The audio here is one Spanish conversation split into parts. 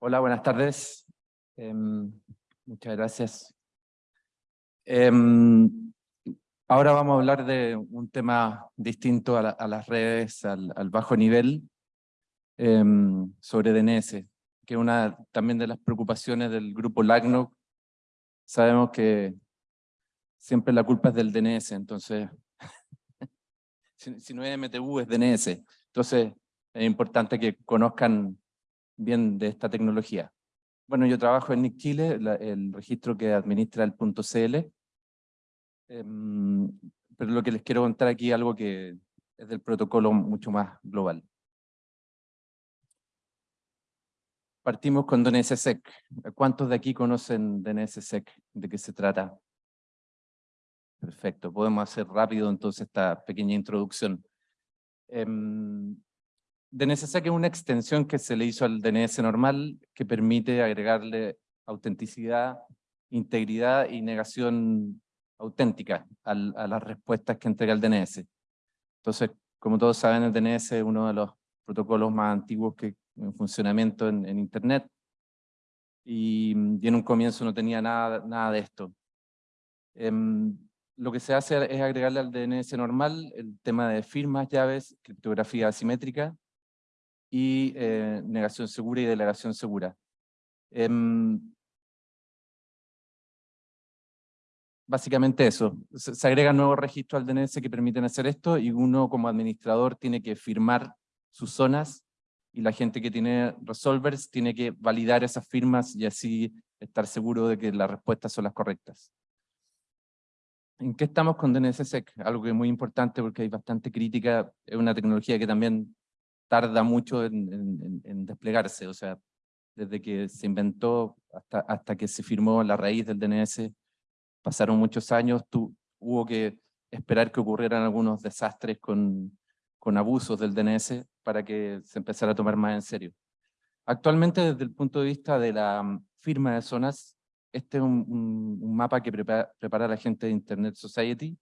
Hola, buenas tardes. Em, muchas gracias. Em, ahora vamos a hablar de un tema distinto a, las redes, al, bajo nivel, em, sobre DNS, que es una también de las preocupaciones del grupo LACNOC. Sabemos que siempre la culpa es del DNS, entonces, si, si no es MTU es DNS. Entonces, es importante que conozcan bien de esta tecnología. Bueno, yo trabajo en NIC Chile, el registro que administra el .cl, em, pero lo que les quiero contar aquí es algo que es del protocolo mucho más global. Partimos con DNSSEC. ¿Cuántos de aquí conocen DNSSEC? ¿De qué se trata? Perfecto, podemos hacer rápido entonces esta pequeña introducción. Em, DNSSEC es una extensión que se le hizo al DNS normal que permite agregarle autenticidad, integridad y negación auténtica a las respuestas que entrega el DNS. Entonces, como todos saben, el DNS es uno de los protocolos más antiguos que en funcionamiento en, Internet. Y, en un comienzo no tenía nada, nada de esto. Em, lo que se hace es agregarle al DNS normal el tema de firmas, llaves, criptografía asimétrica, y eh, negación segura y delegación segura. Em, básicamente eso, se, se agregan nuevos registros al DNS que permiten hacer esto y uno como administrador tiene que firmar sus zonas y la gente que tiene resolvers tiene que validar esas firmas y así estar seguro de que las respuestas son las correctas. ¿En qué estamos con DNSSEC? Algo que es muy importante porque hay bastante crítica, es una tecnología que también tarda mucho en, desplegarse, o sea, desde que se inventó hasta, hasta que se firmó la raíz del DNS, pasaron muchos años, hubo que esperar que ocurrieran algunos desastres con, con abusos del DNS para que se empezara a tomar más en serio. Actualmente, desde el punto de vista de la mm, firma de zonas, este es un, mapa que prepara, prepara, la gente de Internet Society,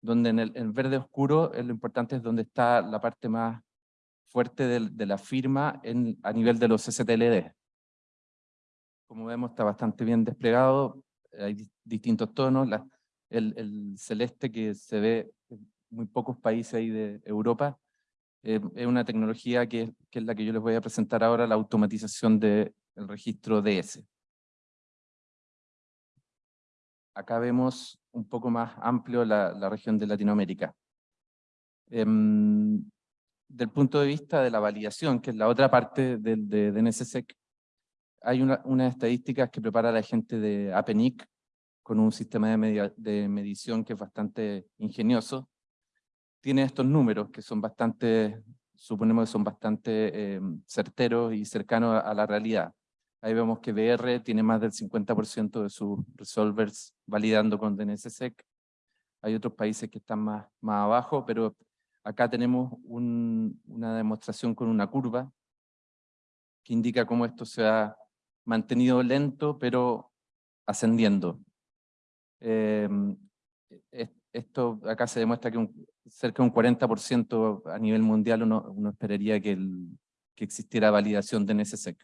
donde en el verde oscuro lo importante es donde está la parte más fuerte de, la firma en, a nivel de los STLD. Como vemos está bastante bien desplegado, hay distintos tonos, el, celeste que se ve en muy pocos países ahí de Europa, eh, es una tecnología que, es la que yo les voy a presentar ahora, la automatización del registro DS. Acá vemos un poco más amplio la, región de Latinoamérica. Em, del punto de vista de la validación, que es la otra parte de, de, DNSSEC, hay una, unas estadísticas que prepara la gente de APNIC con un sistema de, medición que es bastante ingenioso. Tiene estos números que son bastante, suponemos que son bastante eh, certeros y cercanos a, la realidad. Ahí vemos que BR tiene más del 50% de sus resolvers validando con DNSSEC. Hay otros países que están más, más abajo, pero Acá tenemos una demostración con una curva que indica cómo esto se ha mantenido lento, pero ascendiendo. Em, esto acá se demuestra que cerca de un 40% a nivel mundial uno, esperaría que, que, existiera validación de NSSEC.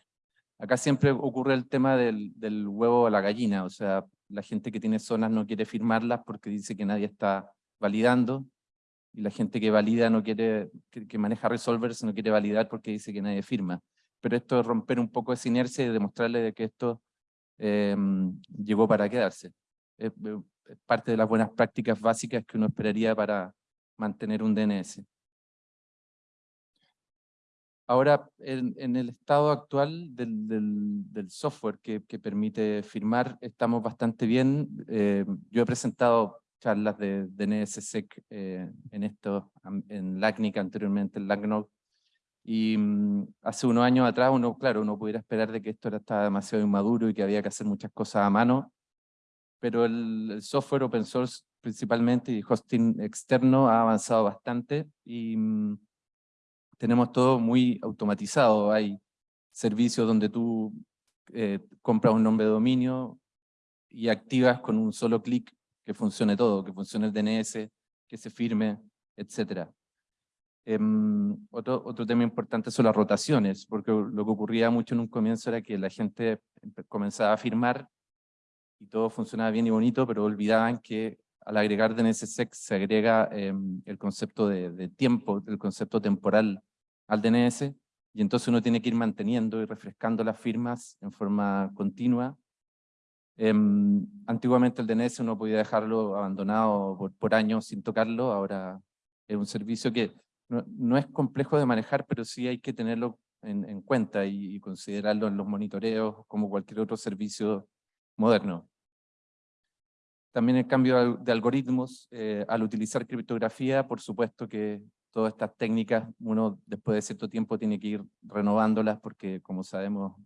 Acá siempre ocurre el tema del, del huevo a la gallina, o sea, la gente que tiene zonas no quiere firmarlas porque dice que nadie está validando, y la gente que valida no quiere, que, maneja resolvers no quiere validar porque dice que nadie firma. Pero esto es romper un poco esa inercia y demostrarle de que esto em, llegó para quedarse. Es, parte de las buenas prácticas básicas que uno esperaría para mantener un DNS. Ahora, en, el estado actual del, software que, que, permite firmar, estamos bastante bien. Eh, yo he presentado charlas de, de NSSEC eh, en esto, en LACNIC anteriormente, en LACNOC, y mm, hace unos años atrás uno, claro, uno pudiera esperar de que esto era, estaba demasiado inmaduro y que había que hacer muchas cosas a mano, pero el, software open source principalmente y hosting externo ha avanzado bastante y mm, tenemos todo muy automatizado. Hay servicios donde tú eh, compras un nombre de dominio y activas con un solo clic que funcione todo, que funcione el DNS, que se firme, etc. Em, otro, otro tema importante son las rotaciones, porque lo que ocurría mucho en un comienzo era que la gente comenzaba a firmar y todo funcionaba bien y bonito, pero olvidaban que al agregar DNSSEC se agrega em, el concepto de, de, tiempo, el concepto temporal al DNS, y entonces uno tiene que ir manteniendo y refrescando las firmas en forma continua. Em, antiguamente el DNS uno podía dejarlo abandonado por, años sin tocarlo, ahora es un servicio que no, es complejo de manejar, pero sí hay que tenerlo en, cuenta y, considerarlo en los monitoreos como cualquier otro servicio moderno. También el cambio de algoritmos, eh, al utilizar criptografía, por supuesto que todas estas técnicas, uno después de cierto tiempo tiene que ir renovándolas porque, como sabemos,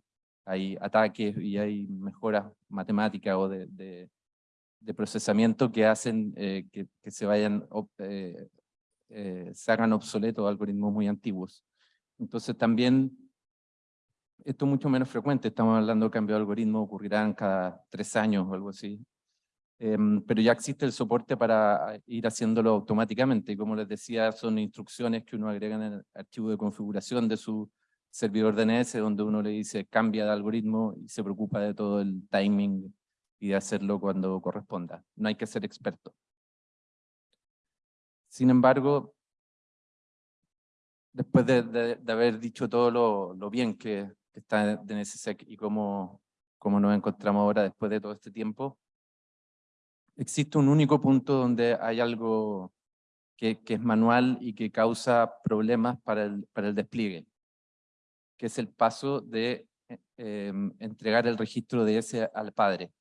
hay ataques y hay mejoras matemáticas o de, procesamiento que hacen eh, que, se vayan eh, eh, se hagan obsoletos algoritmos muy antiguos. Entonces también, esto es mucho menos frecuente, estamos hablando de cambio de algoritmo, ocurrirán cada tres años o algo así. Em, pero ya existe el soporte para ir haciéndolo automáticamente, y como les decía, son instrucciones que uno agrega en el archivo de configuración de su servidor DNS, donde uno le dice cambia de algoritmo y se preocupa de todo el timing y de hacerlo cuando corresponda. No hay que ser experto. Sin embargo, después de, haber dicho todo lo, bien que, está en NSSEC y cómo, cómo nos encontramos ahora después de todo este tiempo, existe un único punto donde hay algo que, es manual y que causa problemas para el, para el despliegue, que es el paso de em, entregar el registro de ese al padre.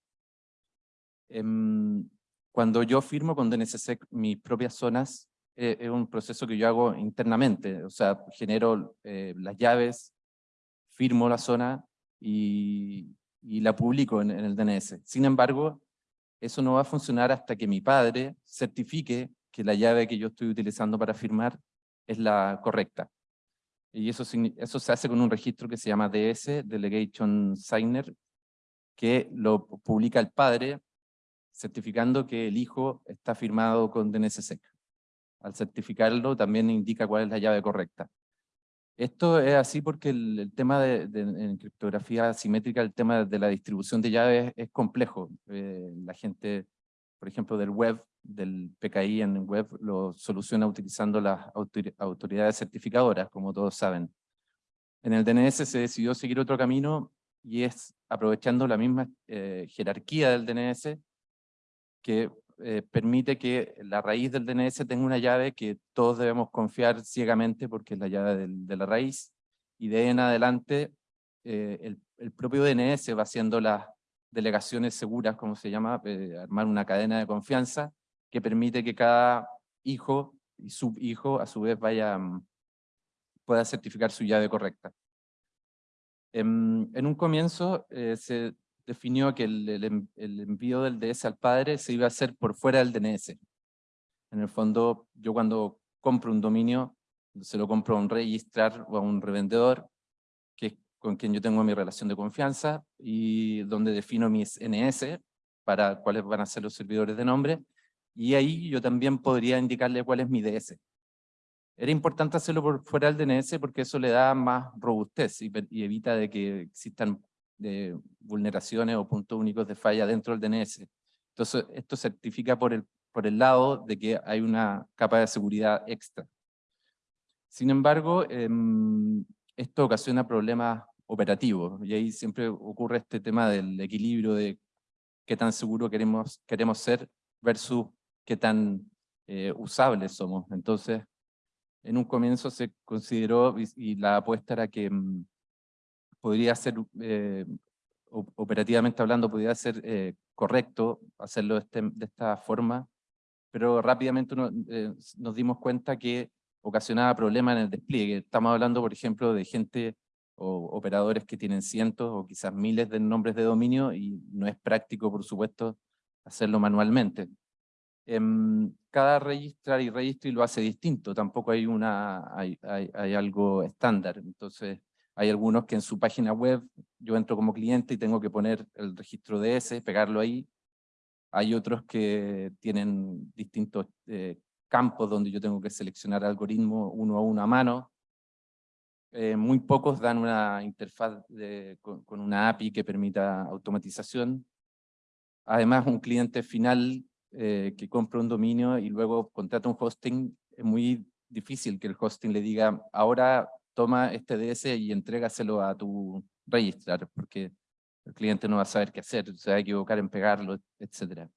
Em, cuando yo firmo con DNSSEC mis propias zonas, eh, es un proceso que yo hago internamente, o sea, genero eh, las llaves, firmo la zona y, la publico en, el DNS. Sin embargo, eso no va a funcionar hasta que mi padre certifique que la llave que yo estoy utilizando para firmar es la correcta. Y eso, se hace con un registro que se llama DS, Delegation Signer, que lo publica el padre certificando que el hijo está firmado con DNSSEC. Al certificarlo también indica cuál es la llave correcta. Esto es así porque el, tema de, criptografía simétrica, el tema de la distribución de llaves es complejo. Eh, la gente, por ejemplo, del web, del PKI en web, lo soluciona utilizando las autoridades certificadoras, como todos saben. En el DNS se decidió seguir otro camino y es aprovechando la misma eh, jerarquía del DNS que eh, permite que la raíz del DNS tenga una llave que todos debemos confiar ciegamente porque es la llave de la raíz, y de en adelante eh, el, el, propio DNS va haciendo las delegaciones seguras, como se llama, eh, armar una cadena de confianza que permite que cada hijo y subhijo a su vez vaya, mm, pueda certificar su llave correcta. En, en un comienzo se definió que el, envío del DS al padre se iba a hacer por fuera del DNS. En el fondo, yo cuando compro un dominio, se lo compro a un registrar o a un revendedor, con quien yo tengo mi relación de confianza, y donde defino mis NS, para cuáles van a ser los servidores de nombre, y ahí yo también podría indicarle cuál es mi DS. Era importante hacerlo por fuera del DNS porque eso le da más robustez y, y evita de que existan de vulneraciones o puntos únicos de falla dentro del DNS. Entonces, esto certifica por el, por el lado de que hay una capa de seguridad extra. Sin embargo, em, esto ocasiona problemas operativos, y ahí siempre ocurre este tema del equilibrio de qué tan seguro queremos, queremos ser versus qué tan eh, usables somos. Entonces, en un comienzo se consideró, y, la apuesta era que em, podría ser, eh, operativamente hablando, podría ser eh, correcto hacerlo de, este, de, esta forma, pero rápidamente eh, nos dimos cuenta que ocasionaba problemas en el despliegue. Estamos hablando, por ejemplo, de gente o operadores que tienen cientos o quizás miles de nombres de dominio y no es práctico, por supuesto, hacerlo manualmente. Em, cada registrar y registro lo hace distinto, tampoco hay, una, hay, hay, algo estándar. Entonces, hay algunos que en su página web, yo entro como cliente y tengo que poner el registro DS, pegarlo ahí. Hay otros que tienen distintos eh, campos donde yo tengo que seleccionar algoritmos uno a uno a mano. Eh, muy pocos dan una interfaz con, con, una API que permita automatización. Además, un cliente final eh, que compra un dominio y luego contrata un hosting, es muy difícil que el hosting le diga, ahora toma este DS y entrégaselo a tu registrar, porque el cliente no va a saber qué hacer, se va a equivocar en pegarlo, etc.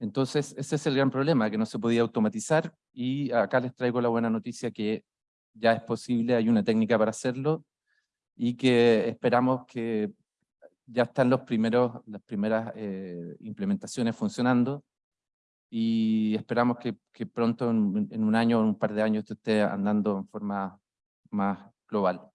Entonces, ese es el gran problema, que no se podía automatizar, y acá les traigo la buena noticia que ya es posible, hay una técnica para hacerlo, y que esperamos que ya están los primeros, las primeras eh, implementaciones funcionando y esperamos que, que pronto, en, un año o un par de años, esto esté andando en forma más global.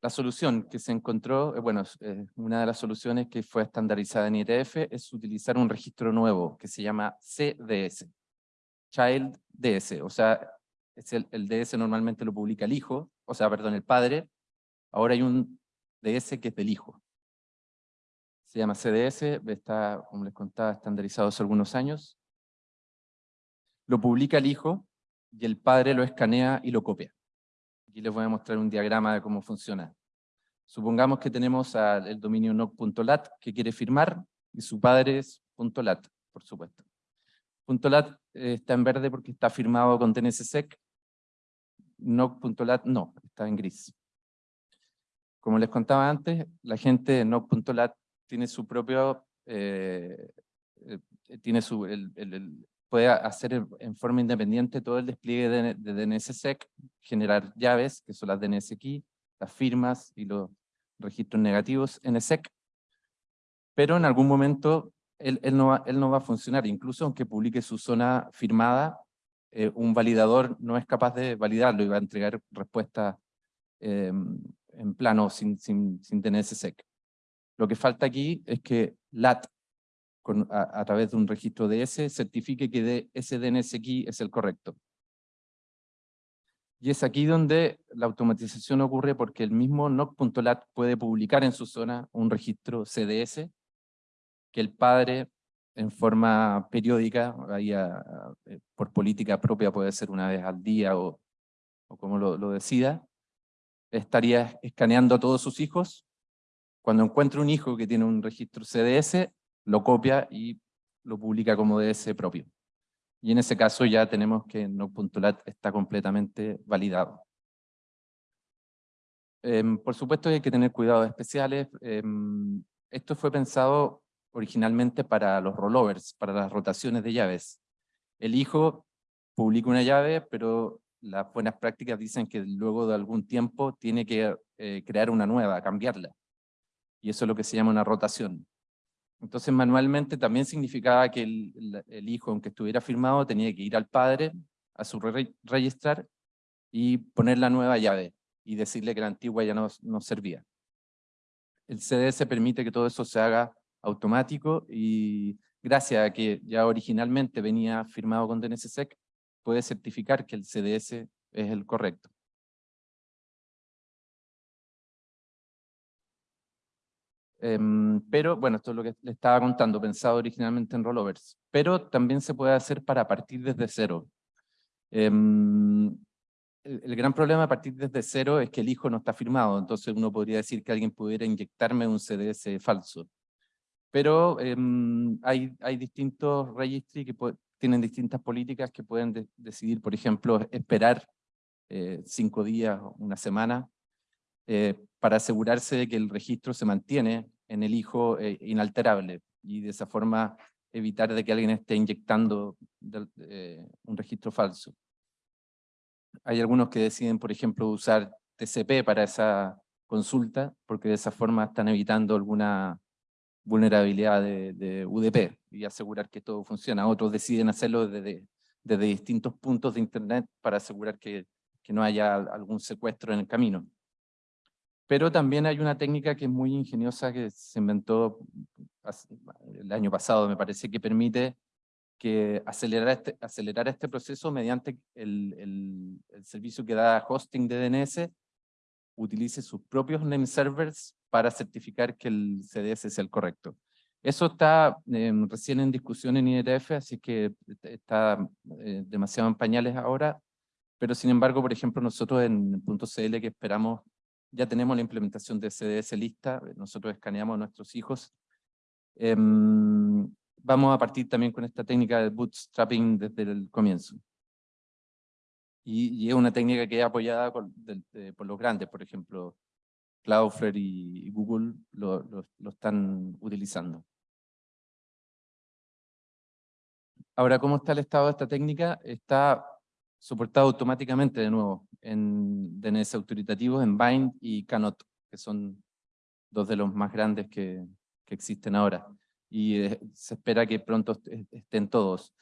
La solución que se encontró, eh, bueno, eh, una de las soluciones que fue estandarizada en IETF es utilizar un registro nuevo que se llama CDS, Child DS, o sea, es el, el DS normalmente lo publica el hijo, o sea, perdón, el padre, Ahora hay un DS que es del hijo. Se llama CDS, está, como les contaba, estandarizado hace algunos años. Lo publica el hijo y el padre lo escanea y lo copia. Aquí les voy a mostrar un diagrama de cómo funciona. Supongamos que tenemos el dominio noc.lat que quiere firmar y su padre es .lat, por supuesto. .lat eh, está en verde porque está firmado con DNSSEC. Noc.lat no, está en gris. Como les contaba antes, la gente de Noc.lat tiene su propio, eh, eh, tiene su, puede hacer en forma independiente todo el despliegue de, de DNSSEC, generar llaves, que son las DNS las firmas y los registros negativos NSEC, pero en algún momento él, no, va, él no va a funcionar, incluso aunque publique su zona firmada, eh, un validador no es capaz de validarlo y va a entregar respuestas en plano sin, sin, sin DNSSEC. Lo que falta aquí es que LAT, con, a, través de un registro DS, certifique que de ese DNS key es el correcto. Y es aquí donde la automatización ocurre porque el mismo NOC.lat puede publicar en su zona un registro CDS que el padre en forma periódica, ahí eh, por política propia puede ser una vez al día o, o como lo, lo decida, estaría escaneando a todos sus hijos. Cuando encuentra un hijo que tiene un registro CDS, lo copia y lo publica como DS propio. Y en ese caso ya tenemos que no.lat está completamente validado. Em, por supuesto hay que tener cuidados especiales. Em, esto fue pensado originalmente para los rollovers, para las rotaciones de llaves. El hijo publica una llave, pero las buenas prácticas dicen que luego de algún tiempo tiene que eh, crear una nueva, cambiarla. Y eso es lo que se llama una rotación. Entonces manualmente también significaba que el, hijo, aunque estuviera firmado, tenía que ir al padre, a su registrar, y poner la nueva llave, y decirle que la antigua ya no, no servía. El CDS permite que todo eso se haga automático, y gracias a que ya originalmente venía firmado con DNSSEC, puede certificar que el CDS es el correcto. Em, pero, bueno, esto es lo que le estaba contando, pensado originalmente en rollovers. Pero también se puede hacer para partir desde cero. Em, el, gran problema a partir desde cero es que el hijo no está firmado, entonces uno podría decir que alguien pudiera inyectarme un CDS falso. Pero em, hay, hay distintos registry que tienen distintas políticas que pueden decidir, por ejemplo, esperar eh, cinco días, una semana, eh, para asegurarse de que el registro se mantiene en el hijo eh, inalterable y de esa forma evitar de que alguien esté inyectando un registro falso. Hay algunos que deciden, por ejemplo, usar TCP para esa consulta, porque de esa forma están evitando alguna vulnerabilidad de, UDP y asegurar que todo funciona. Otros deciden hacerlo desde, distintos puntos de Internet para asegurar que, no haya algún secuestro en el camino. Pero también hay una técnica que es muy ingeniosa que se inventó el año pasado, me parece, que permite que acelerar este, acelerar este proceso mediante el, el servicio que da hosting de DNS utilice sus propios name servers para certificar que el CDS es el correcto. Eso está em, recién en discusión en IETF, así que está eh, demasiado en pañales ahora, pero sin embargo, por ejemplo, nosotros en .cl que esperamos, ya tenemos la implementación de CDS lista, nosotros escaneamos a nuestros hijos. Em, vamos a partir también con esta técnica de bootstrapping desde el comienzo. Y, es una técnica que es apoyada por, por los grandes, por ejemplo, Cloudflare y, Google lo, lo, están utilizando. Ahora, ¿cómo está el estado de esta técnica? Está soportado automáticamente de nuevo en DNS autoritativos, en Bind y Canot, que son dos de los más grandes que, que existen ahora. Y eh, se espera que pronto estén todos.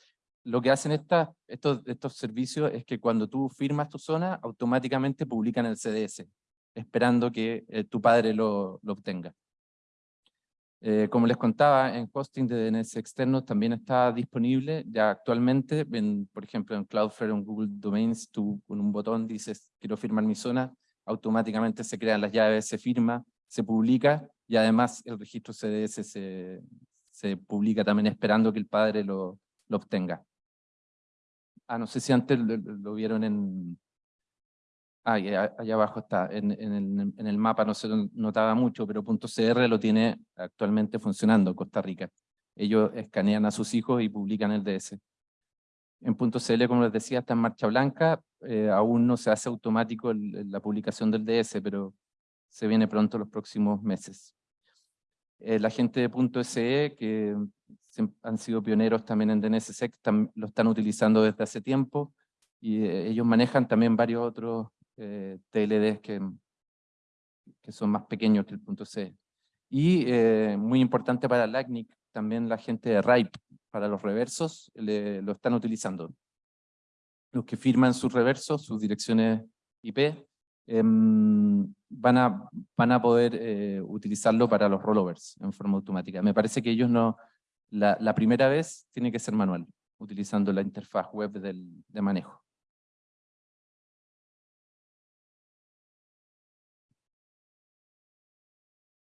Lo que hacen esta, estos, estos servicios es que cuando tú firmas tu zona, automáticamente publican el CDS, esperando que eh, tu padre lo, obtenga. Eh, como les contaba, en hosting de DNS externos también está disponible ya actualmente, por ejemplo en Cloudflare o en Google Domains, tú con un botón dices quiero firmar mi zona, automáticamente se crean las llaves, se firma, se publica y además el registro CDS se, publica también esperando que el padre lo obtenga. Ah, no sé si antes lo vieron en, Ah, allá abajo está, en, en, el, mapa no se notaba mucho, pero .cr lo tiene actualmente funcionando Costa Rica. Ellos escanean a sus hijos y publican el DS. En .cl, como les decía, está en marcha blanca, eh, aún no se hace automático la publicación del DS, pero se viene pronto los próximos meses. Eh, la gente de .se, que han sido pioneros también en DNSSEC, lo están utilizando desde hace tiempo, y eh, ellos manejan también varios otros eh, TLDs que, que son más pequeños que el punto C. Y eh, muy importante para LACNIC, también la gente de RIPE, para los reversos, lo están utilizando. Los que firman sus reversos, sus direcciones IP, em, van, a, van a poder eh, utilizarlo para los rollovers en forma automática. Me parece que ellos no, la, primera vez tiene que ser manual, utilizando la interfaz web del, de manejo.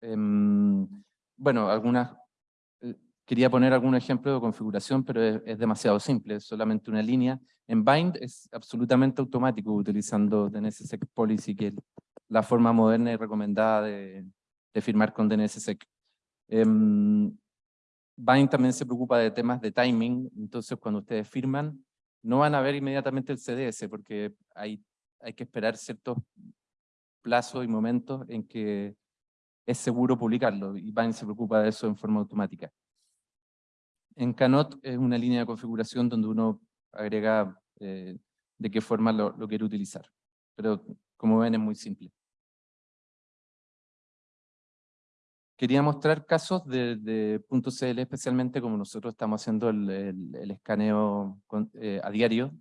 Em, bueno, algunas, eh, quería poner algún ejemplo de configuración, pero es, demasiado simple, es solamente una línea. En Bind es absolutamente automático utilizando DNSSEC Policy, que es la forma moderna y recomendada de, firmar con DNSSEC. Em, Bind también se preocupa de temas de timing, entonces cuando ustedes firman, no van a ver inmediatamente el CDS, porque hay, hay que esperar ciertos plazos y momentos en que es seguro publicarlo y Bind se preocupa de eso en forma automática. En Canot es una línea de configuración donde uno agrega eh, de qué forma lo, quiere utilizar. Pero como ven es muy simple. Quería mostrar casos de, .cl, especialmente como nosotros estamos haciendo el, escaneo eh, a diario.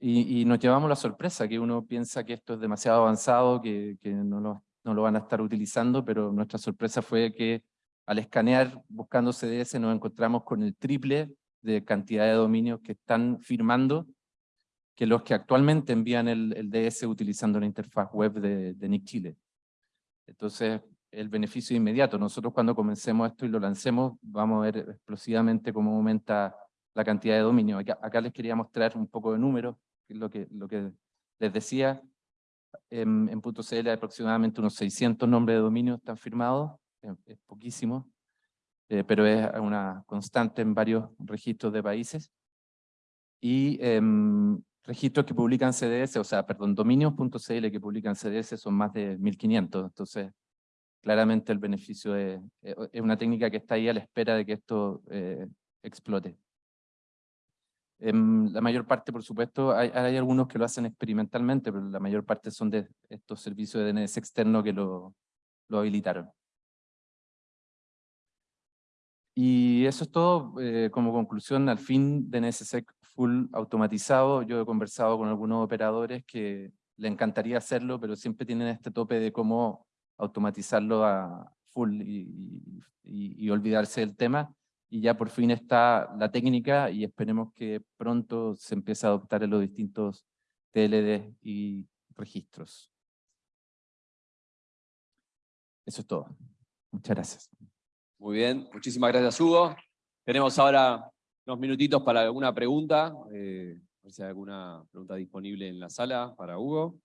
Y, nos llevamos la sorpresa, que uno piensa que esto es demasiado avanzado, que, que no, lo, no lo van a estar utilizando, pero nuestra sorpresa fue que al escanear buscando CDS nos encontramos con el triple de cantidad de dominios que están firmando que los que actualmente envían el, DS utilizando la interfaz web de, de NIC Chile. Entonces, el beneficio inmediato. Nosotros cuando comencemos esto y lo lancemos, vamos a ver explosivamente cómo aumenta la cantidad de dominios. Acá, les quería mostrar un poco de números, que es lo que, lo que les decía en, en .cl aproximadamente unos 600 nombres de dominio están firmados, es, poquísimo, eh, pero es una constante en varios registros de países. Y em, registros que publican CDS, o sea, perdón, dominios.cl que publican CDS son más de 1500, entonces claramente el beneficio es, es, una técnica que está ahí a la espera de que esto eh, explote. En la mayor parte, por supuesto, hay, algunos que lo hacen experimentalmente, pero la mayor parte son de estos servicios de DNS externo que lo, lo habilitaron. Y eso es todo, eh, como conclusión, al fin DNSSEC full automatizado. Yo he conversado con algunos operadores que le encantaría hacerlo, pero siempre tienen este tope de cómo automatizarlo a full y olvidarse del tema y ya por fin está la técnica y esperemos que pronto se empiece a adoptar en los distintos TLD y registros. Eso es todo. Muchas gracias. Muy bien, muchísimas gracias Hugo. Tenemos ahora unos minutitos para alguna pregunta. eh, a ver si hay alguna pregunta disponible en la sala para Hugo.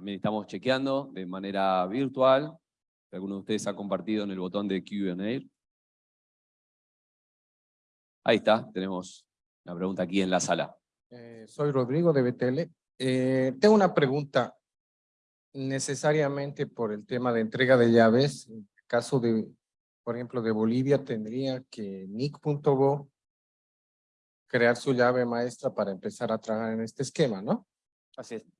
También estamos chequeando de manera virtual. Si alguno de ustedes ha compartido en el botón de Q&A. Ahí está, tenemos una pregunta aquí en la sala. Eh, soy Rodrigo de BTL. Eh, tengo una pregunta. Necesariamente por el tema de entrega de llaves, en el caso de, por ejemplo, de Bolivia, tendría que nick.go crear su llave maestra para empezar a trabajar en este esquema, ¿no? Así es.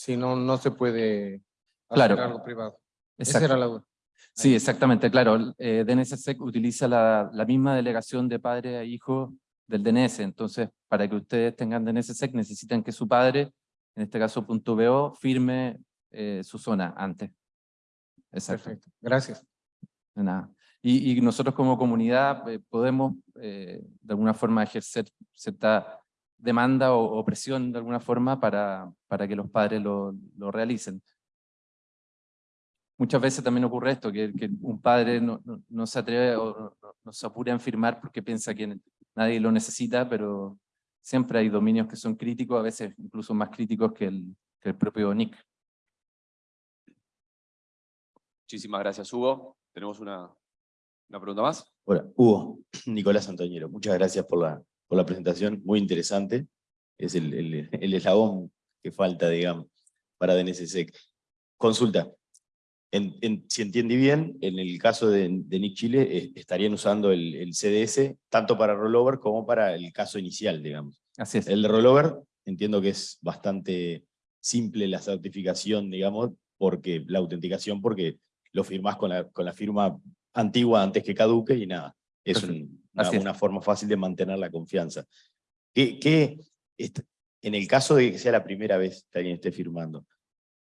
Si no, no se puede hacer Claro. algo privado. Esa era la duda. Sí, exactamente, claro. Eh, DNSSEC utiliza la, la misma delegación de padre a hijo del DNS. Entonces, para que ustedes tengan DNSSEC, necesitan que su padre, en este caso punto .bo, firme eh, su zona antes. Exacto. Perfecto. Gracias. De nada. Y, y nosotros como comunidad eh, podemos eh, de alguna forma ejercer cierta demanda o, o presión de alguna forma para, para que los padres lo, lo realicen. Muchas veces también ocurre esto, que, que un padre no, no, no se atreve o no, se apura en firmar porque piensa que nadie lo necesita, pero siempre hay dominios que son críticos, a veces incluso más críticos que el, que el propio NIC. Muchísimas gracias Hugo. Tenemos una, una pregunta más. Hola, Hugo, Nicolás Antoñero, muchas gracias por la, por la presentación, muy interesante. Es el, el, el eslabón que falta, digamos, para DNSSEC. Consulta, en, en- si entendí bien, en el caso de, de Nick Chile, eh, estarían usando el, el CDS tanto para rollover como para el caso inicial, digamos. Así es. El de rollover, entiendo que es bastante simple la certificación, digamos, porque la autenticación, porque lo firmás con la, con la firma antigua antes que caduque y nada. Es un- Así una forma fácil de mantener la confianza. ¿Qué, en el caso de que sea la primera vez que alguien esté firmando,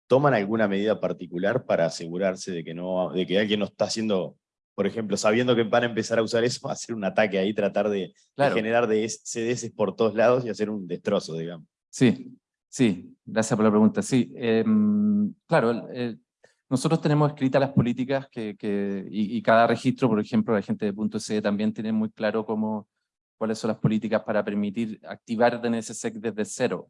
¿toman alguna medida particular para asegurarse de que, no, de que alguien no está haciendo, por ejemplo, sabiendo que van a empezar a usar eso, hacer un ataque ahí, tratar de, generar de CDS por todos lados y hacer un destrozo, digamos? Sí, sí, gracias por la pregunta. Sí, em, claro, nosotros tenemos escritas las políticas que, que- y, y cada registro, por ejemplo, la gente de punto .ce también tiene muy claro cómo, cuáles son las políticas para permitir activar DNSSEC desde cero.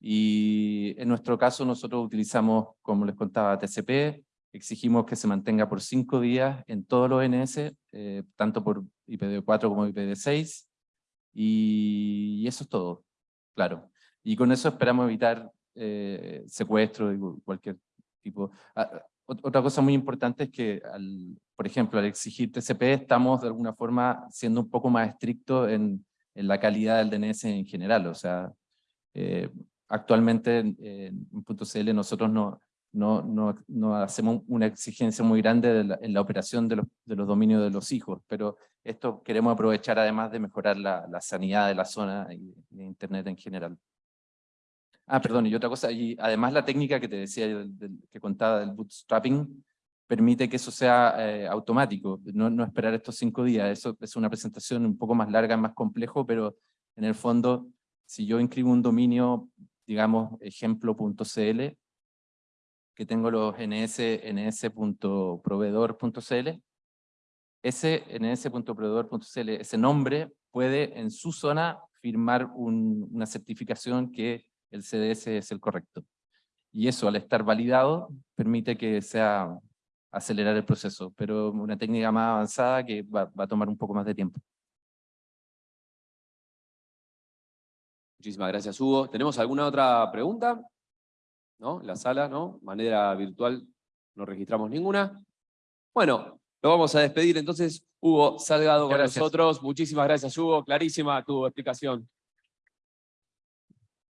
Y en nuestro caso nosotros utilizamos, como les contaba, TCP, exigimos que se mantenga por cinco días en todos los NS, eh, tanto por IPv4 como IPv6, y, y eso es todo, claro. Y con eso esperamos evitar eh, secuestro y cu- cualquier tipo. Ah, ot- Otra cosa muy importante es que, al, por ejemplo, al exigir TCP, estamos de alguna forma siendo un poco más estrictos en, en la calidad del DNS en general. O sea, eh, actualmente en, en .cl nosotros no, no, no, no hacemos una exigencia muy grande de la- en la operación de los, de los dominios de los hijos, pero esto queremos aprovechar además de mejorar la, la sanidad de la zona y de Internet en general. Ah, perdón, y otra cosa, y además la técnica que te decía, que contaba del bootstrapping, permite que eso sea eh, automático, no, esperar estos cinco días. Eso es una presentación un poco más larga, más complejo, pero en el fondo, si yo inscribo un dominio, digamos, ejemplo.cl, que tengo los ns, ns.proveedor.cl, ese ns.proveedor.cl, ese nombre puede en su zona firmar un- una certificación que el CDS es el correcto. Y eso, al estar validado, permite que sea acelerar el proceso, pero una técnica más avanzada que va, va a tomar un poco más de tiempo. Muchísimas gracias Hugo. ¿Tenemos alguna otra pregunta? ¿No? En la sala, ¿no? Manera virtual no registramos ninguna. Bueno, lo vamos a despedir entonces. Hugo Salgado con Gracias. nosotros. Muchísimas gracias Hugo. Clarísima tu explicación.